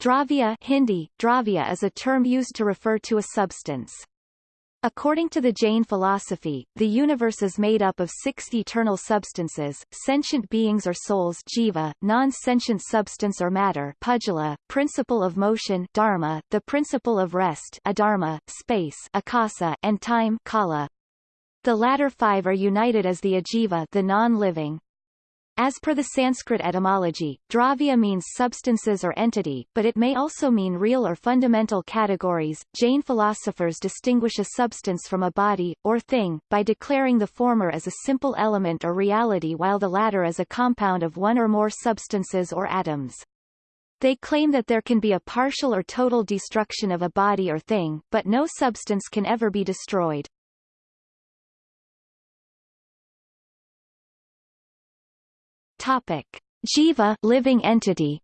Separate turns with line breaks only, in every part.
Dravya Hindi, dravya is a term used to refer to a substance. According to the Jain philosophy, the universe is made up of six eternal substances, sentient beings or souls jiva, non-sentient substance or matter pudgala, principle of motion dharma, the principle of rest adharma, space akasa, and time kala. The latter five are united as the ajiva the non-living. As per the Sanskrit etymology, dravya means substances or entity, but it may also mean real or fundamental categories. Jain philosophers distinguish a substance from a body, or thing, by declaring the former as a simple element or reality while the latter as a compound of one or more substances or atoms. They claim that there can be a partial or total destruction of a body or thing, but no substance can ever be destroyed. Topic: Jiva living entity.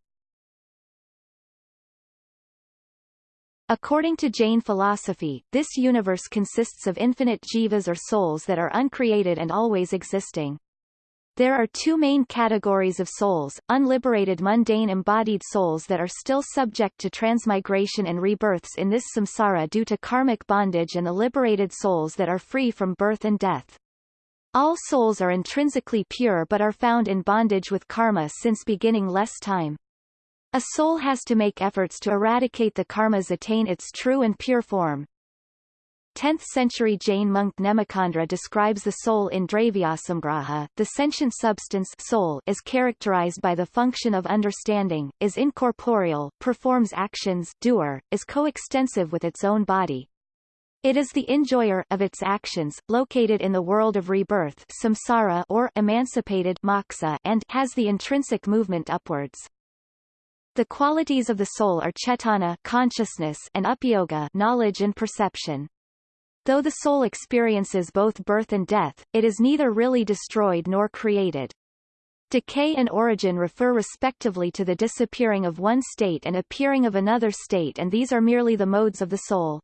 According to Jain philosophy, this universe consists of infinite jivas or souls that are uncreated and always existing. There are two main categories of souls, unliberated mundane embodied souls that are still subject to transmigration and rebirths in this samsara due to karmic bondage and the liberated souls that are free from birth and death. All souls are intrinsically pure but are found in bondage with karma since beginning less time. A soul has to make efforts to eradicate the karmas attain its true and pure form. 10th century Jain monk Nemichandra describes the soul in Dravyasamgraha. The sentient substance soul is characterized by the function of understanding, is incorporeal, performs actions doer, is coextensive with its own body, it is the enjoyer of its actions, located in the world of rebirth samsara or emancipated moksha and has the intrinsic movement upwards. The qualities of the soul are chetana consciousness and upayoga knowledge and perception. Though the soul experiences both birth and death, it is neither really destroyed nor created. Decay and origin refer respectively to the disappearing of one state and appearing of another state and these are merely the modes of the soul.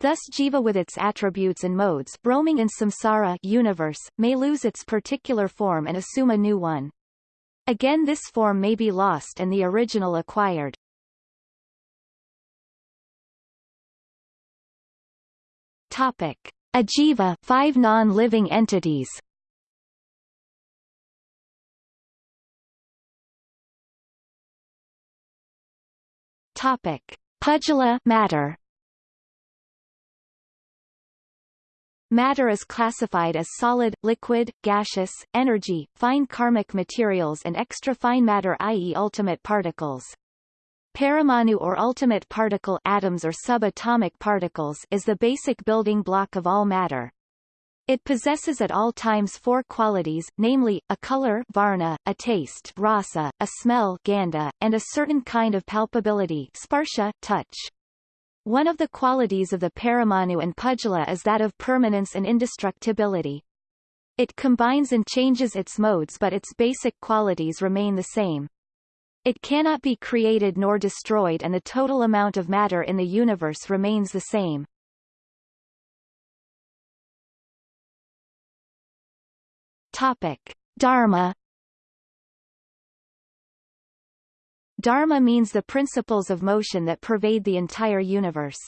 Thus jiva with its attributes and modes roaming in samsara universe, may lose its particular form and assume a new one. Again this form may be lost and the original acquired. Topic. Ajiva five non-living entities Topic. Pudgala matter Matter is classified as solid, liquid, gaseous, energy, fine karmic materials and extra-fine matter i.e. ultimate particles. Paramanu or ultimate particle atoms or subatomic particles is the basic building block of all matter. It possesses at all times four qualities, namely, a color varna, a taste rasa, a smell gandha, and a certain kind of palpability sparsha, touch. One of the qualities of the Paramanu and Pudgala is that of permanence and indestructibility. It combines and changes its modes but its basic qualities remain the same. It cannot be created nor destroyed and the total amount of matter in the universe remains the same. Topic. Dharma Dharma means the principles of motion that pervade the entire universe.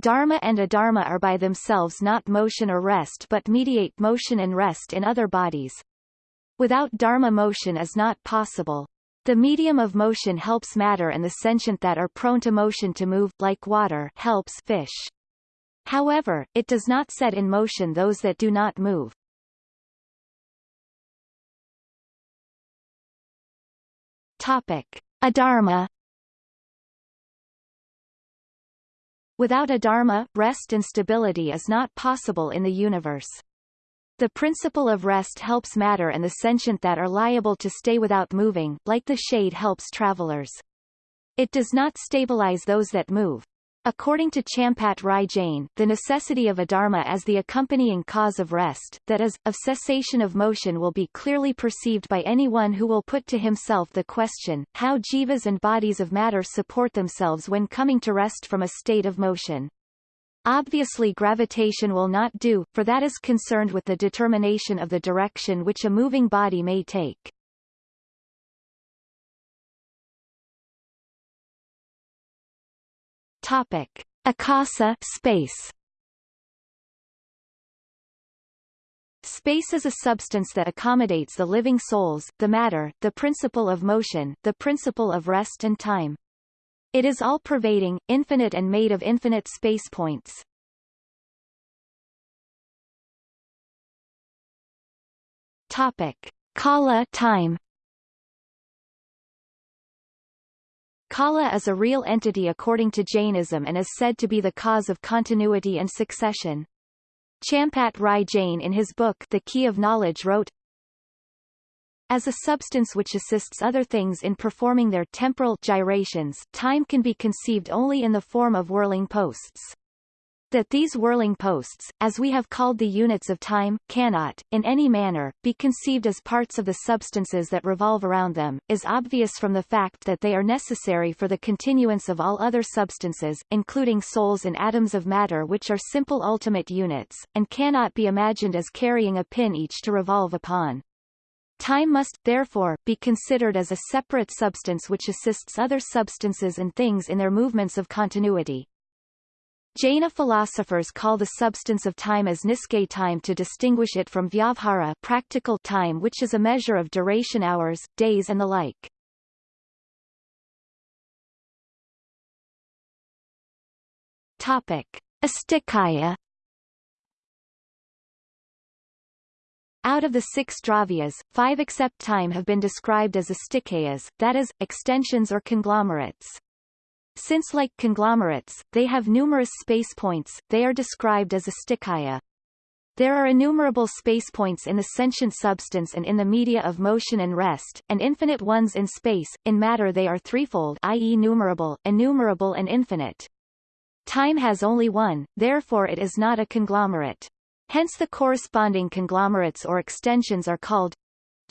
Dharma and adharma are by themselves not motion or rest but mediate motion and rest in other bodies. Without dharma motion is not possible. The medium of motion helps matter and the sentient that are prone to motion to move, like water helps fish. However, it does not set in motion those that do not move. Topic. Adharma Without adharma, rest and stability is not possible in the universe. The principle of rest helps matter and the sentient that are liable to stay without moving, like the shade helps travelers. It does not stabilize those that move. According to Champat Rai Jain, the necessity of adharma as the accompanying cause of rest, that is, of cessation of motion will be clearly perceived by anyone who will put to himself the question, how jivas and bodies of matter support themselves when coming to rest from a state of motion. Obviously gravitation will not do, for that is concerned with the determination of the direction which a moving body may take. Topic. Akasa space. Space is a substance that accommodates the living souls, the matter, the principle of motion, the principle of rest and time. It is all-pervading, infinite and made of infinite space points. Topic. Kala time Kala is a real entity according to Jainism and is said to be the cause of continuity and succession. Champat Rai Jain in his book The Key of Knowledge wrote, As a substance which assists other things in performing their temporal gyrations, time can be conceived only in the form of whirling posts that these whirling posts, as we have called the units of time, cannot, in any manner, be conceived as parts of the substances that revolve around them, is obvious from the fact that they are necessary for the continuance of all other substances, including souls and atoms of matter which are simple ultimate units, and cannot be imagined as carrying a pin each to revolve upon. Time must, therefore, be considered as a separate substance which assists other substances and things in their movements of continuity. Jaina philosophers call the substance of time as niske time to distinguish it from vyavahara practical time which is a measure of duration hours, days and the like. Topic. Astikaya Out of the six dravyas, five except time have been described as astikayas, that is, extensions or conglomerates. Since like conglomerates, they have numerous space points, they are described as a astikaya. There are innumerable space points in the sentient substance and in the media of motion and rest, and infinite ones in space. In matter they are threefold i.e. numerable, innumerable and infinite. Time has only one, therefore it is not a conglomerate. Hence the corresponding conglomerates or extensions are called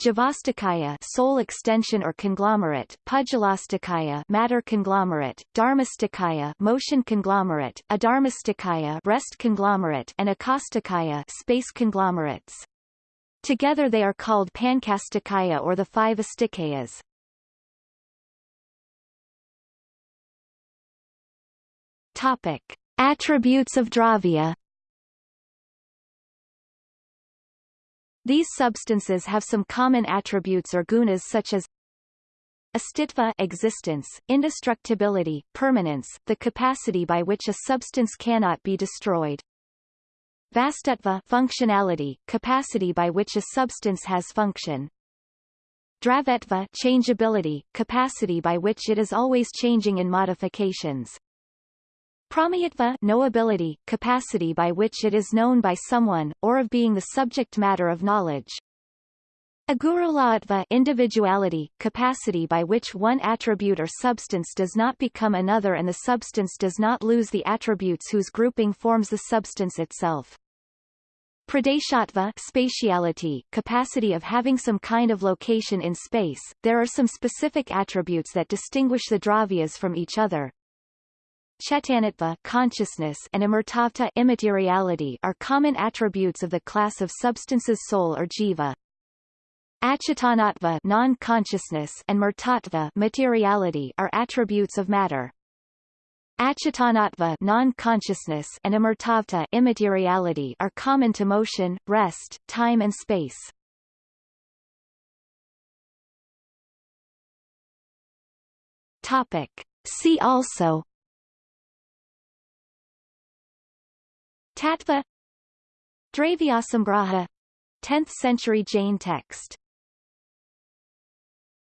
Jivastikaya soul extension or conglomerate, Pudgalastikaya matter conglomerate, Dharmastikaya motion conglomerate, Adharmastikaya rest conglomerate and Akasastikaya space conglomerates. Together they are called Panchastikaya or the five astikayas. Topic. Attributes of Dravya These substances have some common attributes or gunas such as Astitva existence, indestructibility, permanence, the capacity by which a substance cannot be destroyed. Vastutva functionality, capacity by which a substance has function. Dravyatva changeability, capacity by which it is always changing in modifications. Prameyatva knowability, capacity by which it is known by someone, or of being the subject matter of knowledge. Agurulaghutva individuality, capacity by which one attribute or substance does not become another and the substance does not lose the attributes whose grouping forms the substance itself. Pradeshatva spatiality, capacity of having some kind of location in space. There are some specific attributes that distinguish the dravyas from each other, Chetanatva consciousness and amurtatva immateriality are common attributes of the class of substances soul or jiva. Achetanatva non-consciousness and murtatva materiality are attributes of matter. Achetanatva non-consciousness and amurtatva immateriality are common to motion, rest, time and space. Topic. See also Tattva Dravyasamgraha 10th century Jain text